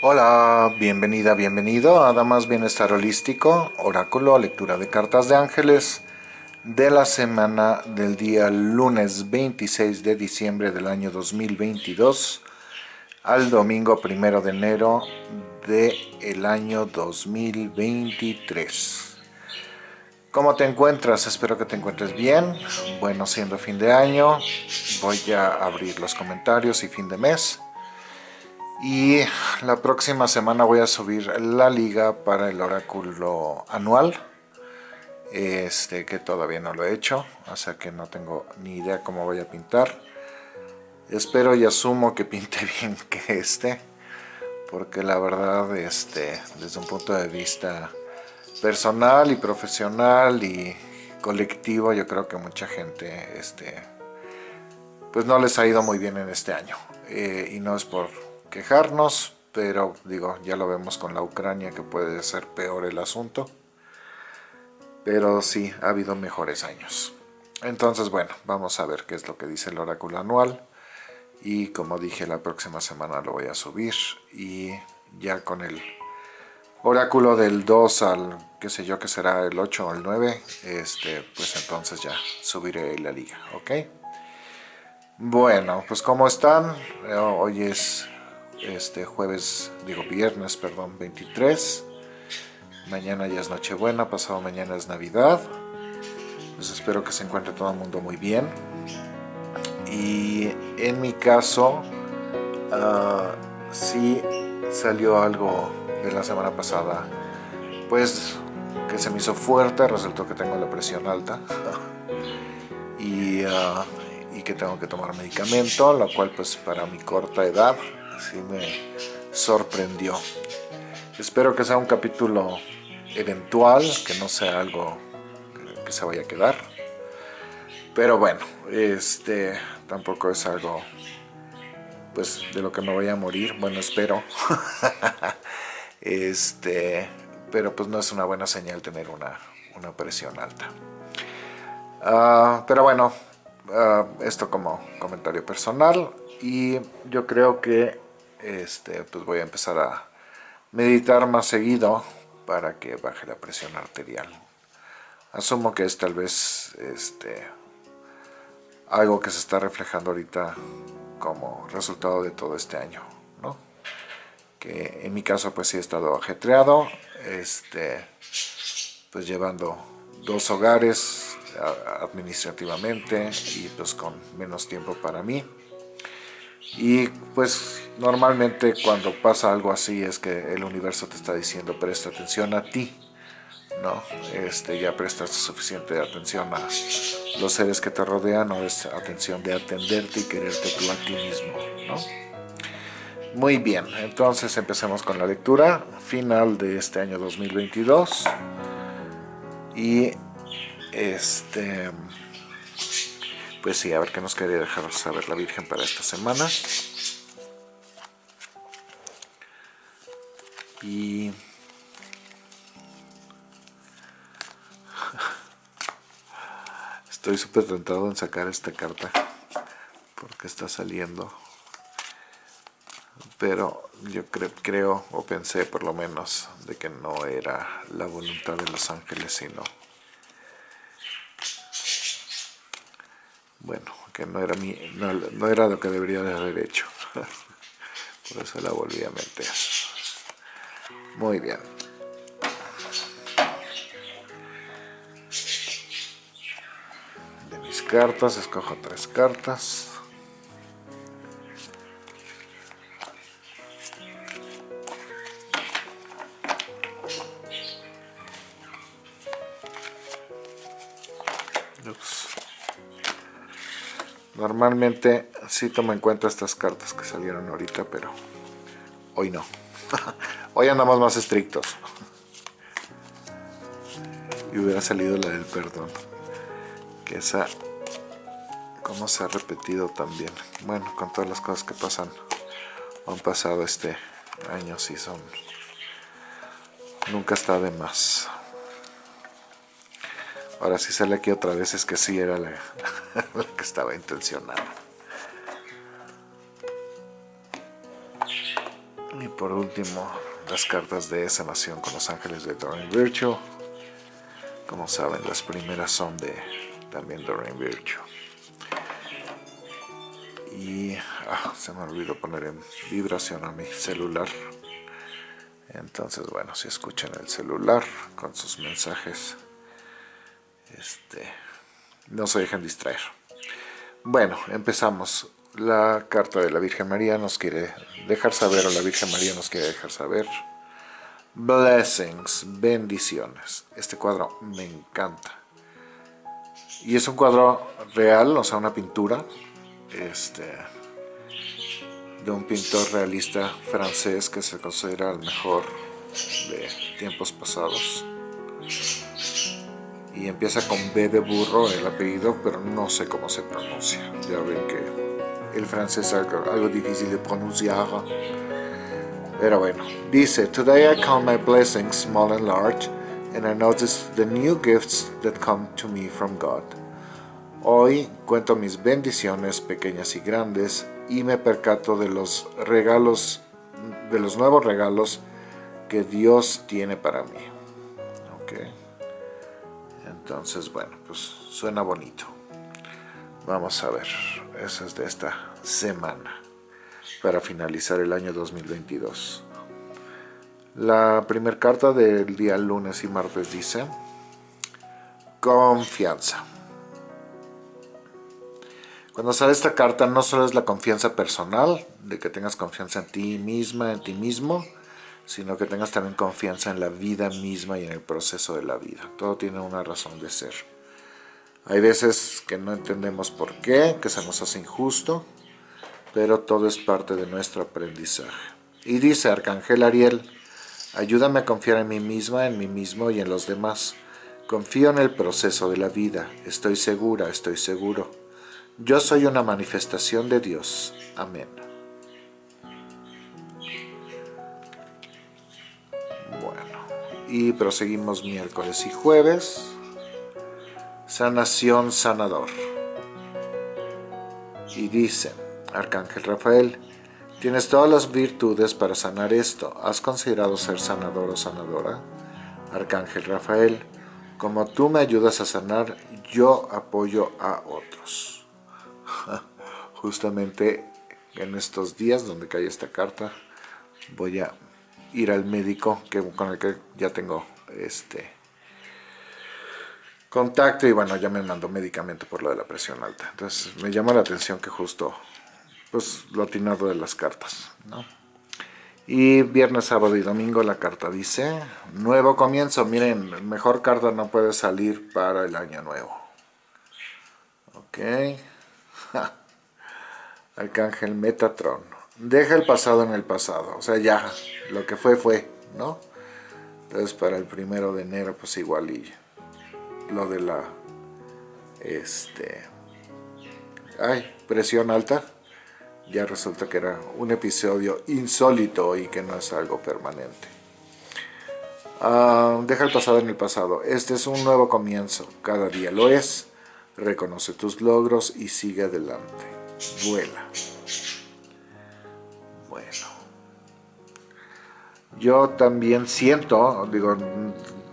Hola, bienvenida, bienvenido a Damas Bienestar Holístico, Oráculo, lectura de cartas de ángeles de la semana del día lunes 26 de diciembre del año 2022 al domingo primero de enero del el año 2023. ¿Cómo te encuentras? Espero que te encuentres bien. Bueno, siendo fin de año, voy a abrir los comentarios y fin de mes y la próxima semana voy a subir la liga para el oráculo anual este que todavía no lo he hecho o sea que no tengo ni idea cómo voy a pintar. Espero y asumo que pinte bien que este porque la verdad este desde un punto de vista personal y profesional y colectivo yo creo que mucha gente este pues no les ha ido muy bien en este año. Eh, y no es por quejarnos, pero digo, ya lo vemos con la Ucrania que puede ser peor el asunto. Pero sí, ha habido mejores años. Entonces, bueno, vamos a ver qué es lo que dice el oráculo anual. Y como dije, la próxima semana lo voy a subir. Y ya con el oráculo del 2 al, qué sé yo, que será el 8 o el 9, este, pues entonces ya subiré la liga, ¿ok? Bueno, pues ¿cómo están? Hoy es este jueves, digo viernes, perdón, 23. Mañana ya es Nochebuena, pasado mañana es Navidad. Pues espero que se encuentre todo el mundo muy bien. Y en mi caso, uh, sí salió algo de la semana pasada, pues que se me hizo fuerte, resultó que tengo la presión alta. y, ah, y que tengo que tomar medicamento, lo cual pues para mi corta edad sí me sorprendió. Espero que sea un capítulo eventual, que no sea algo que se vaya a quedar. Pero bueno, este tampoco es algo pues de lo que me voy a morir, bueno espero. este, pero pues no es una buena señal tener una, presión alta. Ah, pero bueno, ah, esto como comentario personal y yo creo que este, pues voy a empezar a meditar más seguido para que baje la presión arterial. Asumo que es tal vez este, algo que se está reflejando ahorita como resultado de todo este año, ¿no? Que en mi caso pues sí he estado ajetreado, este, pues llevando dos hogares administrativamente y pues con menos tiempo para mí. Y pues normalmente cuando pasa algo así es que el universo te está diciendo presta atención a ti, ¿no? Este, ya prestas suficiente atención a los seres que te rodean o es atención de atenderte y quererte tú a ti mismo, ¿no? Muy bien, entonces empecemos con la lectura final de este año 2022 y este pues sí, a ver qué nos quería dejar saber la Virgen para esta semana. Y... Estoy súper tentado en sacar esta carta porque está saliendo. Pero yo creo, o pensé por lo menos, de que no era la voluntad de los ángeles, sino bueno, que no era, mi, no, era lo que debería de haber hecho. Por eso la volví a meter. Muy bien. De mis cartas, escojo tres cartas. Normalmente sí tomo en cuenta estas cartas que salieron ahorita, pero hoy no. hoy andamos más estrictos. y hubiera salido la del perdón. Que esa, como se ha repetido también. Bueno, con todas las cosas que pasan, han pasado este año, sí son... Nunca está de más. Ahora sí sale aquí otra vez, es que sí era la, que estaba intencionada. Y por último, las cartas de sanación con los ángeles de Doreen Virtue. Como saben, las primeras son de también Doreen Virtue. Y ah, se me olvidó poner en vibración a mi celular. Entonces, bueno, si escuchan el celular con sus mensajes, este, no se dejen distraer. Bueno, empezamos. La carta de la Virgen María nos quiere dejar saber, o la Virgen María nos quiere dejar saber. Blessings, bendiciones. Este cuadro me encanta. Y es un cuadro real, o sea, una pintura. Este, de un pintor realista francés que se considera el mejor de tiempos pasados. Y empieza con B de burro el apellido, pero no sé cómo se pronuncia. Ya ven que el francés es algo, difícil de pronunciar. Pero bueno, dice, Today I count my blessings small and large, and I notice the new gifts that come to me from God. Hoy cuento mis bendiciones pequeñas y grandes y me percato de los regalos, de los nuevos regalos que Dios tiene para mí. Entonces, bueno, pues suena bonito. Vamos a ver, eso es de esta semana para finalizar el año 2022. La primera carta del día lunes y martes dice confianza. Cuando sale esta carta no solo es la confianza personal, de que tengas confianza en ti misma, en ti mismo, sino que tengas también confianza en la vida misma y en el proceso de la vida. Todo tiene una razón de ser. Hay veces que no entendemos por qué, que se nos hace injusto, pero todo es parte de nuestro aprendizaje. Y dice Arcángel Ariel, ayúdame a confiar en mí misma, en mí mismo y en los demás. Confío en el proceso de la vida, estoy segura, estoy seguro. Yo soy una manifestación de Dios. Amén. Y proseguimos miércoles y jueves. Sanación sanador. Y dice, Arcángel Rafael, tienes todas las virtudes para sanar esto. ¿Has considerado ser sanador o sanadora? Arcángel Rafael, como tú me ayudas a sanar, yo apoyo a otros. justamente en estos días donde cae esta carta voy a ir al médico que, con el que ya tengo este contacto y bueno ya me mandó medicamento por lo de la presión alta entonces me llama la atención que justo pues lo atinado de las cartas ¿no? y viernes, sábado y domingo la carta dice nuevo comienzo, miren mejor carta no puede salir para el año nuevo ok Arcángel Metatron. Deja el pasado en el pasado. O sea, ya, lo que fue, fue, ¿no? Entonces para el primero de enero, pues igual y lo de la, este, ay, presión alta, ya resulta que era un episodio insólito y que no es algo permanente. Ah, deja el pasado en el pasado. Este es un nuevo comienzo. Cada día lo es. Reconoce tus logros y sigue adelante vuela. Bueno. Yo también siento, digo,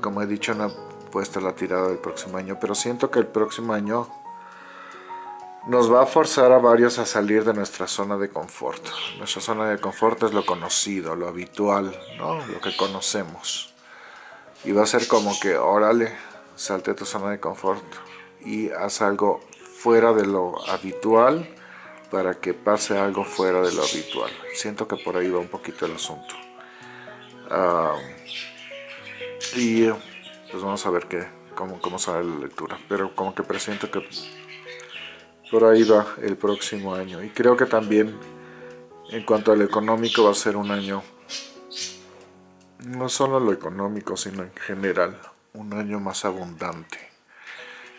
como he dicho, no he puesto la tirada del próximo año, pero siento que el próximo año nos va a forzar a varios a salir de nuestra zona de confort. Nuestra zona de confort es lo conocido, lo habitual, ¿no? lo que conocemos. Y va a ser como que, órale, salte de tu zona de confort y haz algo fuera de lo habitual para que pase algo fuera de lo habitual. Siento que por ahí va un poquito el asunto. Y pues vamos a ver qué, cómo, cómo sale la lectura. Pero como que presiento que por ahí va el próximo año. Y creo que también en cuanto al económico va a ser un año, no solo lo económico, sino en general, un año más abundante.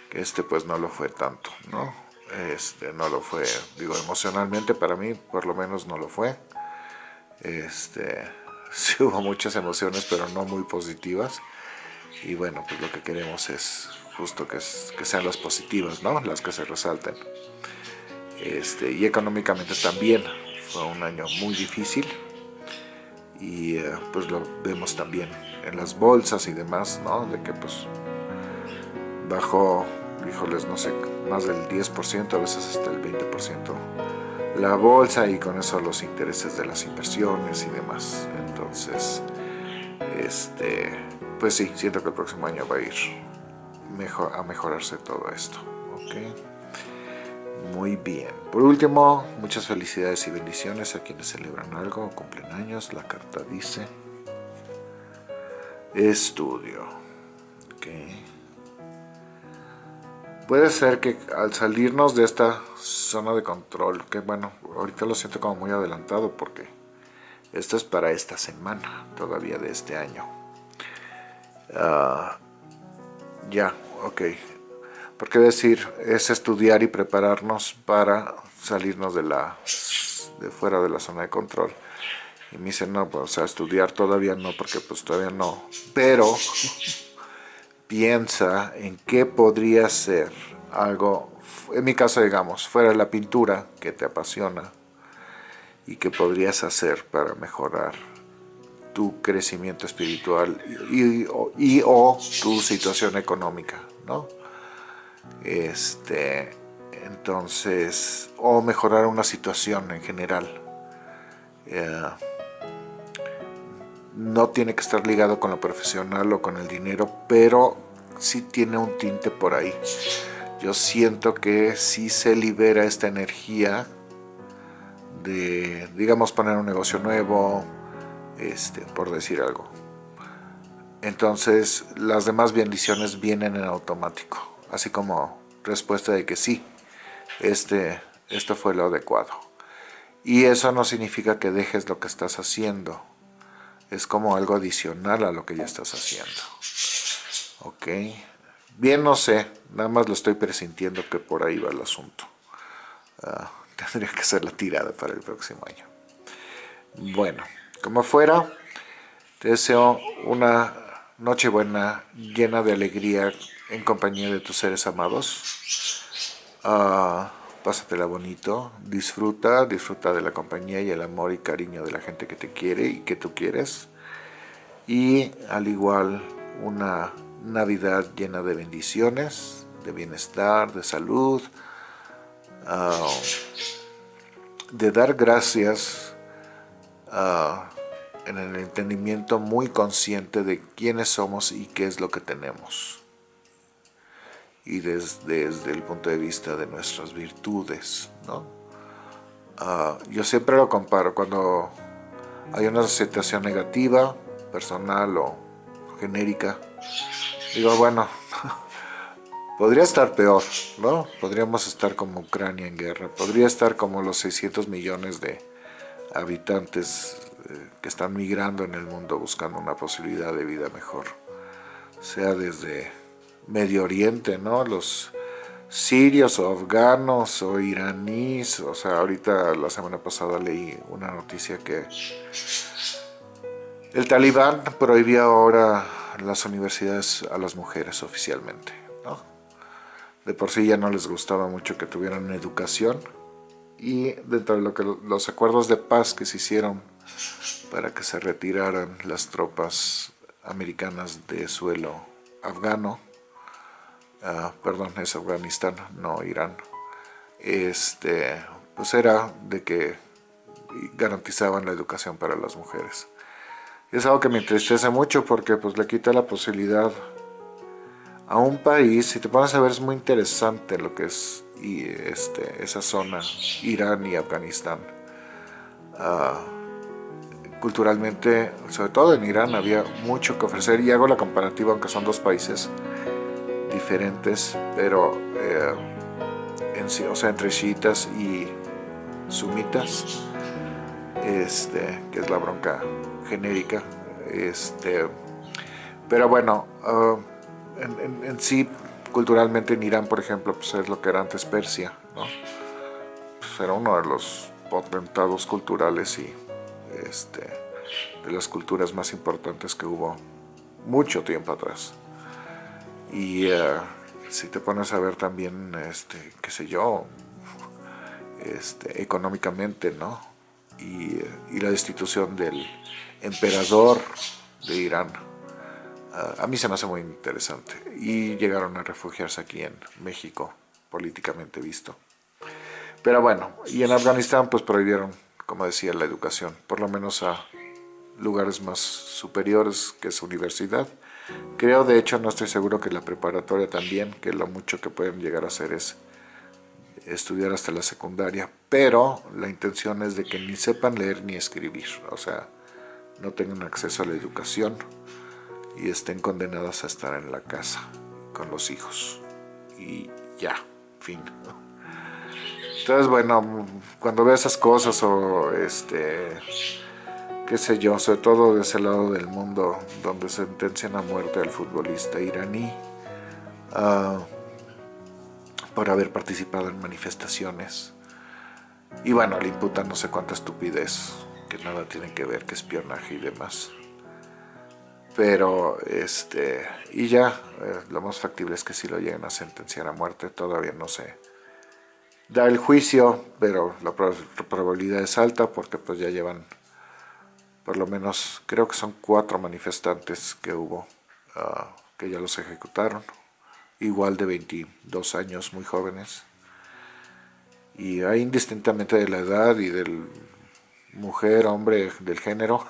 Que este pues no lo fue tanto, ¿no? Este, no lo fue, digo, emocionalmente para mí por lo menos no lo fue. Este, hubo muchas emociones, pero no muy positivas. Y bueno, pues lo que queremos es justo que, que sean las positivas, ¿no? Las que se resalten. Este, y económicamente también fue un año muy difícil. y eh, pues lo vemos también en las bolsas y demás, ¿no? De que pues bajó, híjoles, no sé, más del 10%, a veces hasta el 20% la bolsa y con eso los intereses de las inversiones y demás. Entonces, este, pues sí, siento que el próximo año va a ir mejor, a mejorarse todo esto. Muy bien. Por último, muchas felicidades y bendiciones a quienes celebran algo o cumplen años. La carta dice estudio. Puede ser que al salirnos de esta zona de control, que bueno, ahorita lo siento como muy adelantado porque esto es para esta semana todavía de este año. Ah, ya, ok. Porque decir, es estudiar y prepararnos para salirnos de la de fuera de la zona de control. Y me dicen, no, pues, o sea, estudiar todavía no, porque pues todavía no. Pero piensa en qué podría ser algo, en mi caso digamos, fuera la pintura que te apasiona y que podrías hacer para mejorar tu crecimiento espiritual y, o, tu situación económica, ¿no? Este, entonces, o mejorar una situación en general. Eh, no tiene que estar ligado con lo profesional o con el dinero, pero sí tiene un tinte por ahí. Yo siento que sí se libera esta energía de, digamos, poner un negocio nuevo, este, por decir algo. Entonces, las demás bendiciones vienen en automático, así como respuesta de que sí, este, esto fue lo adecuado. Y eso no significa que dejes lo que estás haciendo, es como algo adicional a lo que ya estás haciendo. Ok, bien no sé, nada más lo estoy presintiendo que por ahí va el asunto. Ah, tendría que ser la tirada para el próximo año. Bueno, como fuera, te deseo una noche buena, llena de alegría en compañía de tus seres amados. Uh, pásatela bonito, disfruta, disfruta de la compañía y el amor y cariño de la gente que te quiere y que tú quieres. Y al igual una Navidad llena de bendiciones, de bienestar, de salud, ah, de dar gracias ah, en el entendimiento muy consciente de quiénes somos y qué es lo que tenemos y desde, el punto de vista de nuestras virtudes, ¿no? Ah, yo siempre lo comparo cuando hay una situación negativa, personal o genérica, digo, bueno, podría estar peor, ¿no? Podríamos estar como Ucrania en guerra, podría estar como los 600 millones de habitantes eh, que están migrando en el mundo buscando una posibilidad de vida mejor, sea desde Medio Oriente, ¿no? Los sirios o afganos o iraníes, o sea, ahorita la semana pasada leí una noticia que el talibán prohibía ahora las universidades a las mujeres oficialmente, ¿no? De por sí ya no les gustaba mucho que tuvieran educación y dentro de lo que los acuerdos de paz que se hicieron para que se retiraran las tropas americanas de suelo afgano, Ah, perdón, es Afganistán, no Irán, este, pues era de que garantizaban la educación para las mujeres. es algo que me entristece mucho porque pues le quita la posibilidad a un país, si te pones a ver es muy interesante lo que es este, esa zona, Irán y Afganistán. Ah, culturalmente, sobre todo en Irán, había mucho que ofrecer y hago la comparativa, aunque son dos países diferentes, pero eh, en, o sea, entre chiitas y sumitas, este, que es la bronca genérica. Este, pero bueno, ah, en, sí, culturalmente en Irán, por ejemplo, pues es lo que era antes Persia, ¿no? Pues era uno de los potentados culturales y este, de las culturas más importantes que hubo mucho tiempo atrás. Y eh, si te pones a ver también, este, qué sé yo, este, económicamente, ¿no? y, la destitución del emperador de Irán. A mí se me hace muy interesante. Y llegaron a refugiarse aquí en México, políticamente visto. Pero bueno, y en Afganistán pues prohibieron, como decía, la educación, por lo menos a lugares más superiores que su universidad. Creo, de hecho, no estoy seguro que la preparatoria también, que lo mucho que pueden llegar a hacer es estudiar hasta la secundaria, pero la intención es de que ni sepan leer ni escribir, o sea, no tengan acceso a la educación y estén condenadas a estar en la casa con los hijos. Y ya, fin. Entonces, bueno, cuando ve esas cosas o este qué sé yo, sobre todo de ese lado del mundo donde sentencian a muerte al futbolista iraní uh, por haber participado en manifestaciones. Y bueno, le imputan no sé cuánta estupidez, que nada tiene que ver, que espionaje y demás. Pero, este, y ya, eh, lo más factible es que si lo lleguen a sentenciar a muerte, todavía no se da el juicio, pero la probabilidad es alta porque pues ya llevan por lo menos creo que son cuatro manifestantes que hubo, ah, que ya los ejecutaron, igual de 22 años, muy jóvenes. Y hay indistintamente de la edad y del mujer, hombre, del género,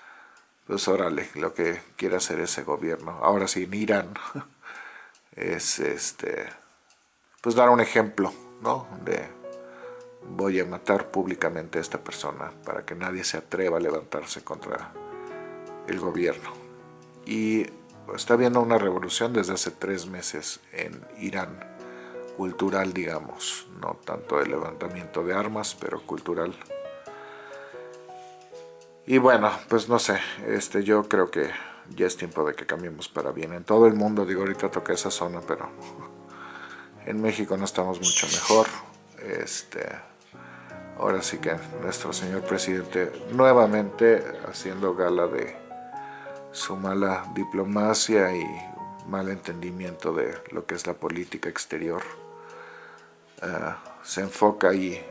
pues órale, lo que quiere hacer ese gobierno. Ahora sí, en Irán es este, pues dar un ejemplo, ¿no? De voy a matar públicamente a esta persona para que nadie se atreva a levantarse contra el gobierno. Y está habiendo una revolución desde hace tres meses en Irán, cultural digamos, no tanto de levantamiento de armas, pero cultural. Y bueno, pues no sé, este, yo creo que ya es tiempo de que cambiemos para bien. En todo el mundo, digo, ahorita toqué esa zona, pero en México no estamos mucho mejor. Este, ahora sí que nuestro señor presidente nuevamente haciendo gala de su mala diplomacia y mal entendimiento de lo que es la política exterior. Ah, se enfoca ahí eh,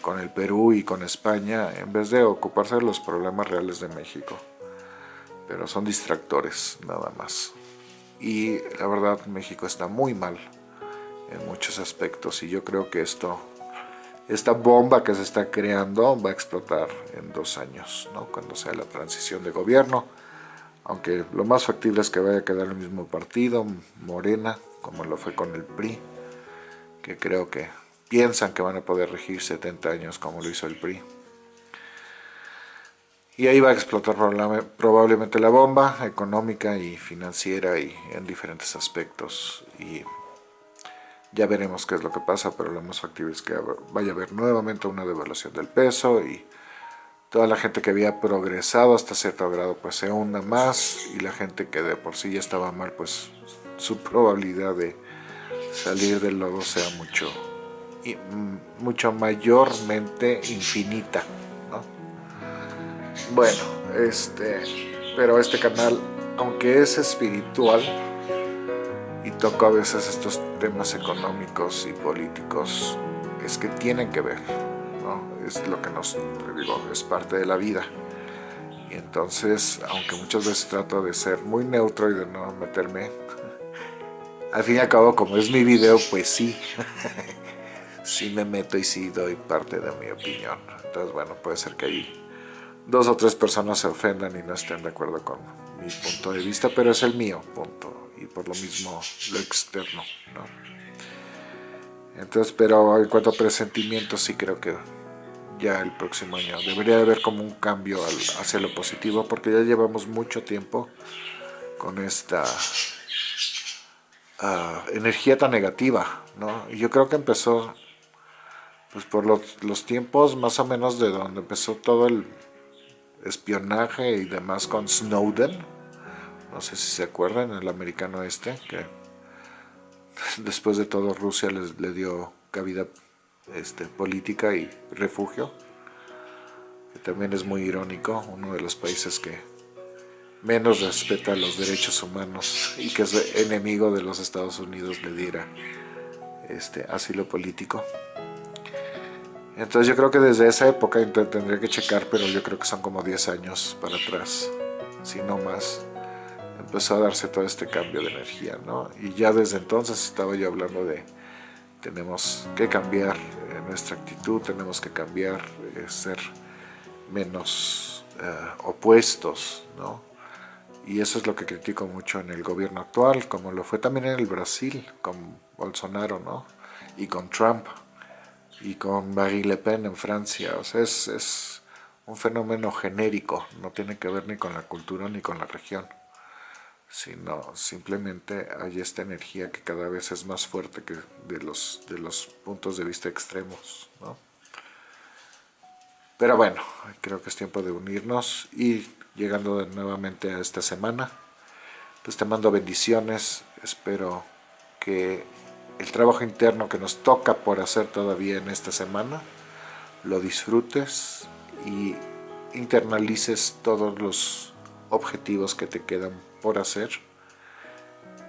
con el Perú y con España en vez de ocuparse de los problemas reales de México. Pero son distractores nada más. Y la verdad México está muy mal en muchos aspectos y yo creo que esto esta bomba que se está creando va a explotar en dos años, ¿no? cuando sea la transición de gobierno, aunque lo más factible es que vaya a quedar el mismo partido, Morena, como lo fue con el PRI, que creo que piensan que van a poder regir 70 años como lo hizo el PRI. Y ahí va a explotar probablemente la bomba económica y financiera y en diferentes aspectos. Y ya veremos qué es lo que pasa, pero lo más factible es que vaya a haber nuevamente una devaluación del peso y toda la gente que había progresado hasta cierto grado pues se hunda más y la gente que de por sí ya estaba mal pues su probabilidad de salir del lodo sea mucho mm, mucho mayormente infinita bueno este pero este canal aunque es espiritual y toco a veces estos temas económicos y políticos, es que tienen que ver, ¿no? es lo que nos, digo, es parte de la vida. Y entonces, aunque muchas veces trato de ser muy neutro y de no meterme, al fin y al cabo, como es mi video, pues sí, sí me meto y sí doy parte de mi opinión. Entonces, bueno, puede ser que ahí dos o tres personas se ofendan y no estén de acuerdo con mi punto de vista, pero es el mío punto y por lo mismo lo externo. Entonces, pero en cuanto a presentimientos, sí creo que ya el próximo año debería haber como un cambio hacia lo positivo, porque ya llevamos mucho tiempo con esta ah, energía tan negativa, ¿no? Y yo creo que empezó pues por los, los tiempos más o menos de donde empezó todo el espionaje y demás con Snowden, no sé si se acuerdan, el americano este, que después de todo Rusia les, le dio cabida este, política y refugio, también es muy irónico, uno de los países que menos respeta los derechos humanos y que es enemigo de los Estados Unidos le diera este, asilo político. Entonces yo creo que desde esa época tendría que checar, pero yo creo que son como 10 años para atrás, si no más, empezó a darse todo este cambio de energía, ¿no? Y ya desde entonces estaba yo hablando de tenemos que cambiar nuestra actitud, tenemos que cambiar, eh, ser menos eh, opuestos, ¿no? Y eso es lo que critico mucho en el gobierno actual, como lo fue también en el Brasil, con Bolsonaro, ¿no? Y con Trump y con Marie Le Pen en Francia. O sea, es, es un fenómeno genérico, no tiene que ver ni con la cultura ni con la región, sino simplemente hay esta energía que cada vez es más fuerte que de los, de los puntos de vista extremos. ¿no? Pero bueno, creo que es tiempo de unirnos y llegando nuevamente a esta semana, pues te mando bendiciones, espero que el trabajo interno que nos toca por hacer todavía en esta semana, lo disfrutes y internalices todos los objetivos que te quedan por hacer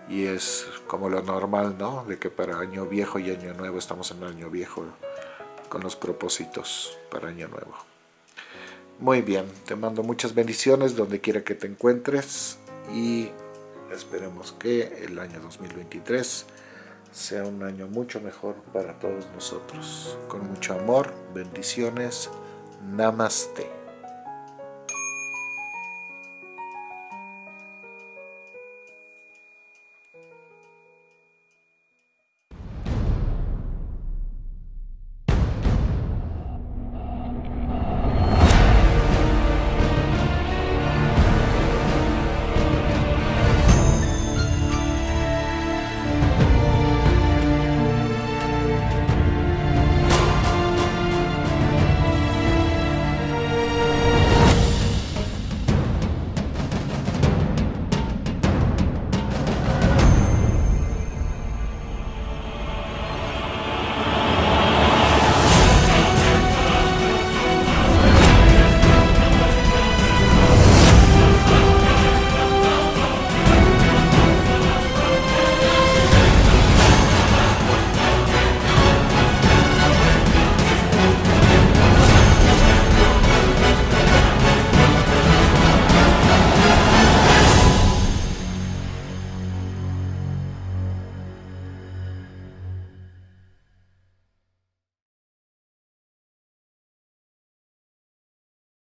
y es como lo normal, ¿no? De que para año viejo y año nuevo estamos en año viejo con los propósitos para año nuevo. Muy bien, te mando muchas bendiciones donde quiera que te encuentres y esperemos que el año 2023 sea un año mucho mejor para todos nosotros. Con mucho amor, bendiciones, namaste.